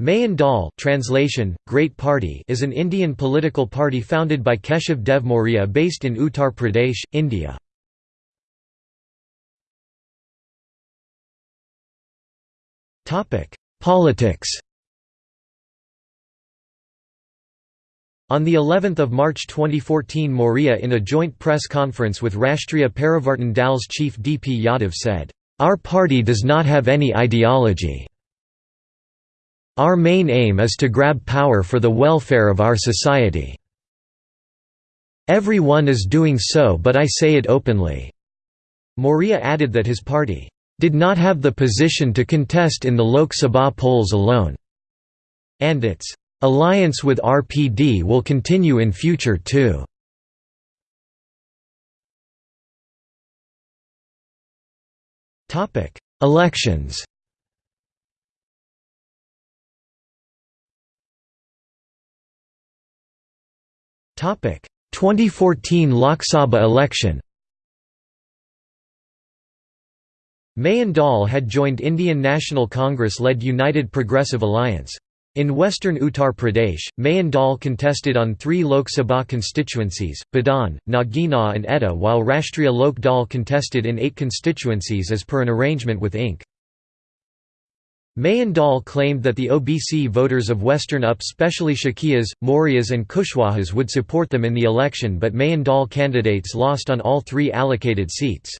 Mahan Dal translation, Great Party is an Indian political party founded by Keshav Dev Maurya based in Uttar Pradesh, India. Politics On the 11th of March 2014 Maurya in a joint press conference with Rashtriya Parivartan Dal's chief D. P. Yadav said, "...our party does not have any ideology. Our main aim is to grab power for the welfare of our society. Everyone is doing so but I say it openly." Maurya added that his party, "...did not have the position to contest in the Lok Sabha polls alone," and its "...alliance with RPD will continue in future too." Elections 2014 Lok Sabha election Mahan Dal had joined Indian National Congress-led United Progressive Alliance. In western Uttar Pradesh, Mahan Dal contested on three Lok Sabha constituencies, Budaun, Nagina and Etah while Rashtriya Lok Dal contested in eight constituencies as per an arrangement with Inc. Mahan Dal claimed that the OBC voters of Western UP specially Shakyas, Mauryas and Kushwahas would support them in the election but Mahan Dal candidates lost on all three allocated seats.